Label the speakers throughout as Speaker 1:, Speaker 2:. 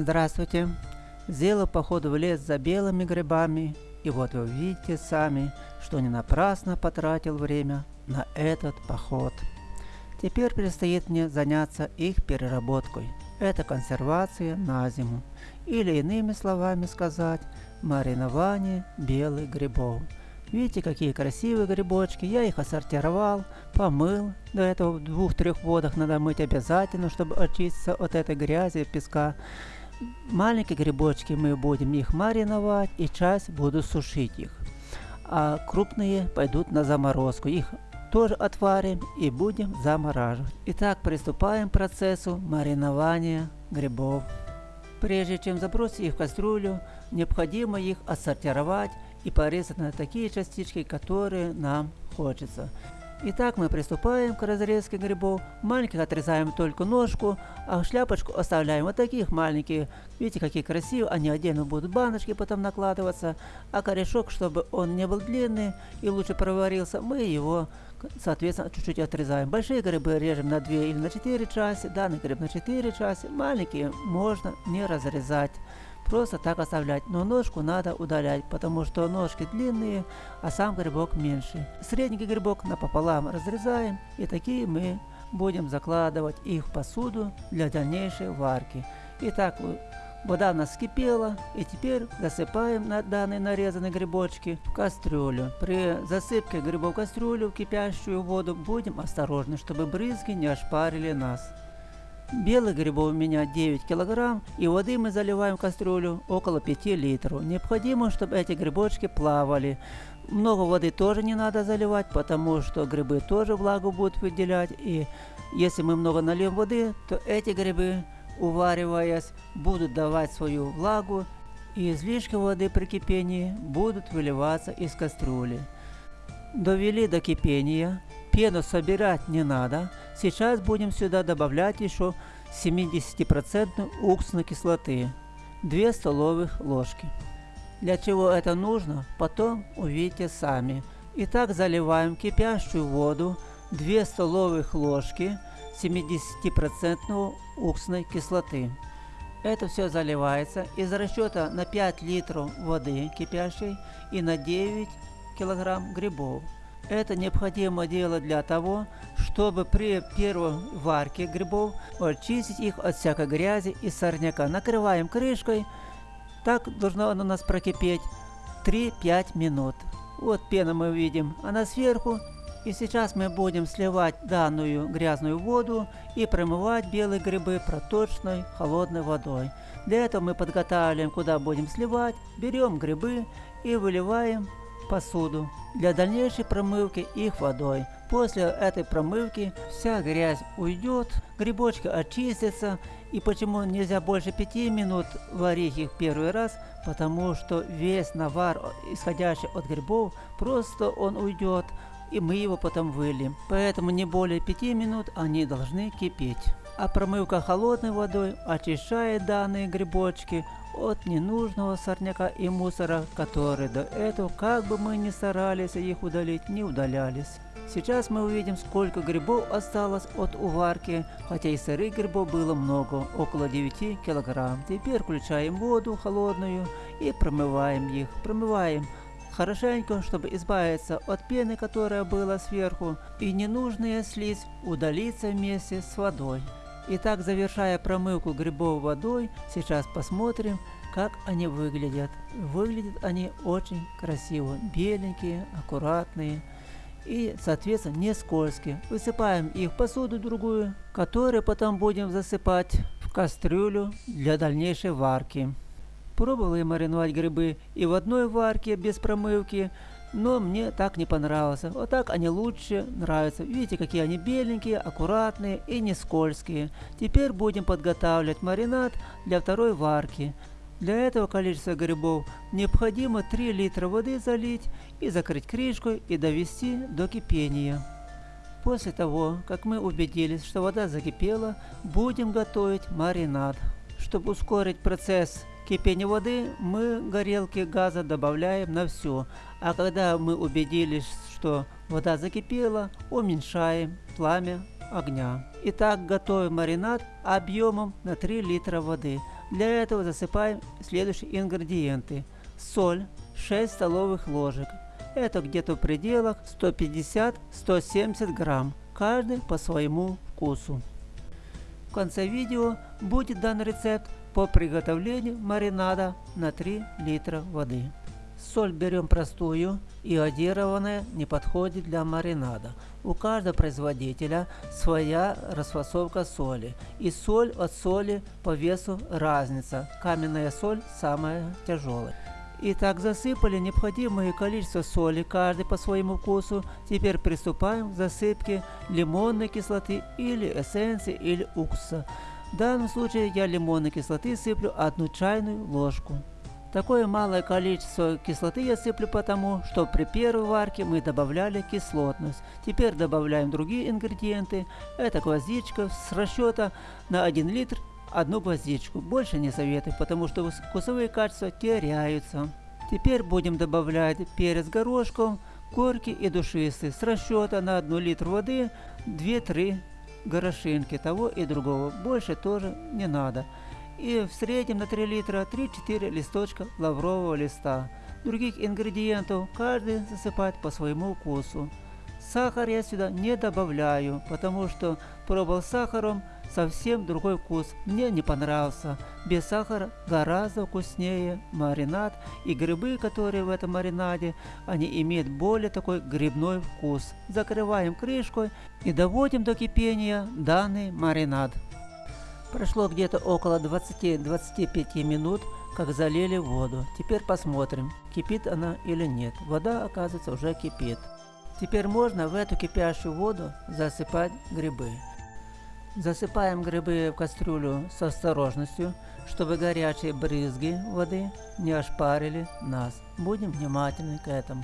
Speaker 1: Здравствуйте! Сделал поход в лес за белыми грибами, и вот вы видите сами, что не напрасно потратил время на этот поход. Теперь предстоит мне заняться их переработкой. Это консервация на зиму, или иными словами сказать, маринование белых грибов. Видите, какие красивые грибочки. Я их отсортировал, помыл. До этого в двух-трех водах надо мыть обязательно, чтобы очиститься от этой грязи, песка. Маленькие грибочки мы будем их мариновать и часть буду сушить их. А крупные пойдут на заморозку. Их тоже отварим и будем замораживать. Итак, приступаем к процессу маринования грибов. Прежде чем забросить их в кастрюлю, необходимо их отсортировать и порезать на такие частички, которые нам хочется. Итак, мы приступаем к разрезке грибов. Маленьких отрезаем только ножку, а шляпочку оставляем вот таких маленьких. Видите, какие красивые. Они отдельно будут баночки потом накладываться. А корешок, чтобы он не был длинный и лучше проварился, мы его, соответственно, чуть-чуть отрезаем. Большие грибы режем на 2 или на 4 части. Данный гриб на 4 части. Маленькие можно не разрезать просто так оставлять, но ножку надо удалять, потому что ножки длинные, а сам грибок меньше. Средний грибок напополам разрезаем, и такие мы будем закладывать их в посуду для дальнейшей варки. Итак, вода у нас вскипела, и теперь засыпаем на данные нарезанные грибочки в кастрюлю. При засыпке грибов в кастрюлю в кипящую воду будем осторожны, чтобы брызги не ошпарили нас. Белых грибов у меня 9 килограмм, и воды мы заливаем в кастрюлю около 5 литров. Необходимо, чтобы эти грибочки плавали. Много воды тоже не надо заливать, потому что грибы тоже влагу будут выделять. И если мы много нальем воды, то эти грибы, увариваясь, будут давать свою влагу, и излишки воды при кипении будут выливаться из кастрюли. Довели до кипения, Пену собирать не надо. Сейчас будем сюда добавлять еще 70% уксусной кислоты. 2 столовых ложки. Для чего это нужно, потом увидите сами. Итак, заливаем кипящую воду 2 столовых ложки 70% уксусной кислоты. Это все заливается из расчета на 5 литров воды кипящей и на 9 килограмм грибов. Это необходимо делать для того, чтобы при первой варке грибов очистить их от всякой грязи и сорняка. Накрываем крышкой. Так должно оно у нас прокипеть 3-5 минут. Вот пена мы видим, она сверху. И сейчас мы будем сливать данную грязную воду и промывать белые грибы проточной холодной водой. Для этого мы подготавливаем, куда будем сливать, берем грибы и выливаем посуду для дальнейшей промывки их водой. После этой промывки вся грязь уйдет, грибочки очистятся. И почему нельзя больше 5 минут варить их первый раз? Потому что весь навар, исходящий от грибов, просто он уйдет, и мы его потом выльем. Поэтому не более 5 минут они должны кипеть. А промывка холодной водой очищает данные грибочки от ненужного сорняка и мусора, которые до этого, как бы мы ни старались их удалить, не удалялись. Сейчас мы увидим, сколько грибов осталось от уварки, хотя и сырых грибов было много, около 9 килограмм. Теперь включаем воду холодную и промываем их. Промываем хорошенько, чтобы избавиться от пены, которая была сверху, и ненужная слизь удалится вместе с водой. Итак, завершая промывку грибов водой, сейчас посмотрим, как они выглядят. Выглядят они очень красиво, беленькие, аккуратные и, соответственно, не скользкие. Высыпаем их в посуду другую, которую потом будем засыпать в кастрюлю для дальнейшей варки. Пробовал я мариновать грибы и в одной варке без промывки, но мне так не понравилось. Вот так они лучше нравятся. Видите, какие они беленькие, аккуратные и не скользкие. Теперь будем подготавливать маринад для второй варки. Для этого количества грибов необходимо 3 литра воды залить и закрыть крышкой и довести до кипения. После того, как мы убедились, что вода закипела, будем готовить маринад. Чтобы ускорить процесс кипения воды, мы горелки газа добавляем на все, а когда мы убедились, что вода закипела, уменьшаем пламя огня. Итак, готовим маринад объемом на 3 литра воды. Для этого засыпаем следующие ингредиенты. Соль 6 столовых ложек. Это где-то в пределах 150-170 грамм, каждый по своему вкусу. В конце видео будет дан рецепт по приготовлению маринада на 3 литра воды. Соль берем простую, иодированная не подходит для маринада. У каждого производителя своя расфасовка соли. И соль от соли по весу разница. Каменная соль самая тяжелая. Итак, засыпали необходимое количество соли, каждый по своему вкусу. Теперь приступаем к засыпке лимонной кислоты или эссенции или уксуса. В данном случае я лимонной кислоты сыплю одну чайную ложку. Такое малое количество кислоты я сыплю потому, что при первой варке мы добавляли кислотность. Теперь добавляем другие ингредиенты. Это гвоздичка с расчета на 1 литр одну гвоздичку. Больше не советую, потому что вкусовые качества теряются. Теперь будем добавлять перец горошком, горький и душистый. С расчета на 1 литр воды 2-3 горошинки того и другого. Больше тоже не надо и в среднем на 3 литра 3-4 листочка лаврового листа. Других ингредиентов каждый засыпает по своему вкусу. Сахар я сюда не добавляю, потому что пробовал сахаром совсем другой вкус. Мне не понравился. Без сахара гораздо вкуснее маринад и грибы, которые в этом маринаде, они имеют более такой грибной вкус. Закрываем крышкой и доводим до кипения данный маринад. Прошло где-то около 20-25 минут, как залили воду. Теперь посмотрим, кипит она или нет. Вода, оказывается, уже кипит. Теперь можно в эту кипящую воду засыпать грибы. Засыпаем грибы в кастрюлю с осторожностью, чтобы горячие брызги воды не ошпарили нас. Будем внимательны к этому.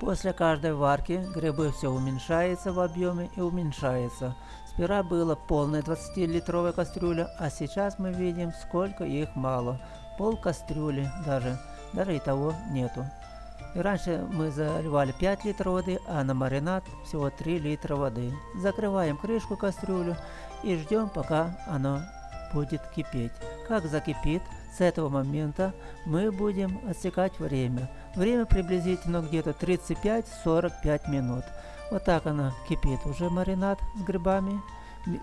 Speaker 1: После каждой варки грибы все уменьшается в объеме и уменьшается. Сперва была полная 20-литровая кастрюля, а сейчас мы видим, сколько их мало. Пол кастрюли даже, даже и того нету. Раньше мы заливали 5 литров воды, а на маринад всего 3 литра воды. Закрываем крышку кастрюлю и ждем, пока оно будет кипеть. Как закипит, с этого момента мы будем отсекать время. Время приблизительно где-то 35-45 минут. Вот так она кипит. Уже маринад с грибами.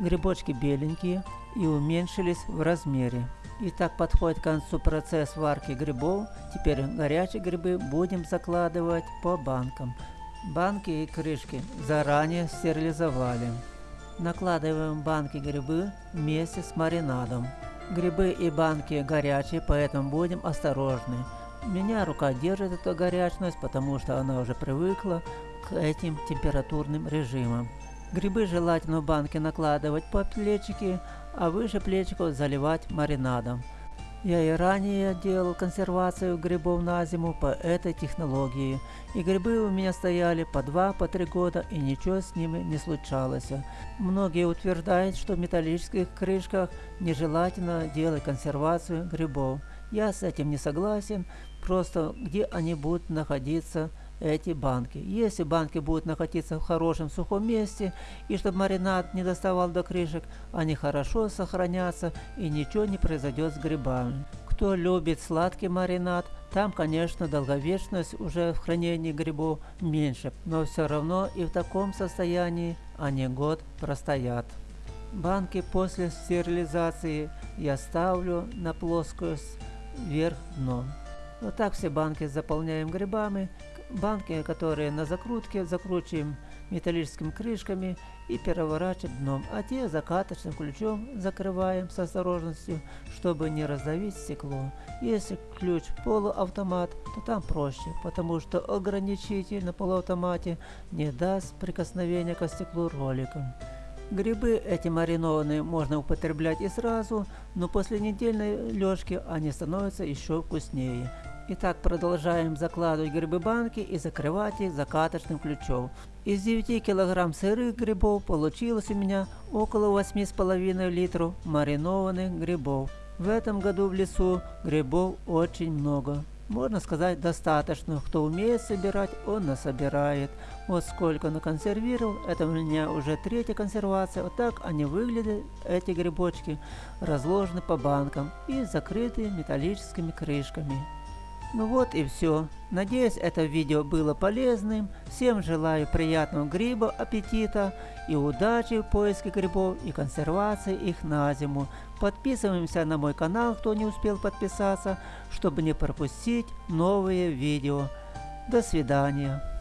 Speaker 1: Грибочки беленькие и уменьшились в размере. И так подходит к концу процесс варки грибов. Теперь горячие грибы будем закладывать по банкам. Банки и крышки заранее стерилизовали. Накладываем банки грибы вместе с маринадом. Грибы и банки горячие, поэтому будем осторожны. Меня рука держит эту горячность, потому что она уже привыкла к этим температурным режимам. Грибы желательно в банке накладывать по плечики, а выше плечиков заливать маринадом. Я и ранее делал консервацию грибов на зиму по этой технологии, и грибы у меня стояли по 2-3 по года, и ничего с ними не случалось. Многие утверждают, что в металлических крышках нежелательно делать консервацию грибов. Я с этим не согласен, просто где они будут находиться эти банки. Если банки будут находиться в хорошем сухом месте, и чтобы маринад не доставал до крышек, они хорошо сохранятся и ничего не произойдет с грибами. Кто любит сладкий маринад, там, конечно, долговечность уже в хранении грибов меньше, но все равно и в таком состоянии они год простоят. Банки после стерилизации я ставлю на плоскость вверх дном. Вот так все банки заполняем грибами, банки, которые на закрутке, закручиваем металлическими крышками и переворачиваем дном, а те закаточным ключом закрываем с осторожностью, чтобы не раздавить стекло. Если ключ полуавтомат, то там проще, потому что ограничитель на полуавтомате не даст прикосновения к стеклу роликом. Грибы эти маринованные можно употреблять и сразу, но после недельной лёжки они становятся еще вкуснее. Итак, продолжаем закладывать грибы банки и закрывать их закаточным ключом. Из 9 кг сырых грибов получилось у меня около 8,5 литров маринованных грибов. В этом году в лесу грибов очень много. можно сказать, достаточно. Кто умеет собирать, он насобирает. Вот сколько наконсервировал. Это у меня уже третья консервация. Вот так они выглядят, эти грибочки, разложены по банкам и закрыты металлическими крышками. Ну вот и все. Надеюсь, это видео было полезным. Всем желаю приятного гриба, аппетита и удачи в поиске грибов и консервации их на зиму. Подписываемся на мой канал, кто не успел подписаться, чтобы не пропустить новые видео. До свидания.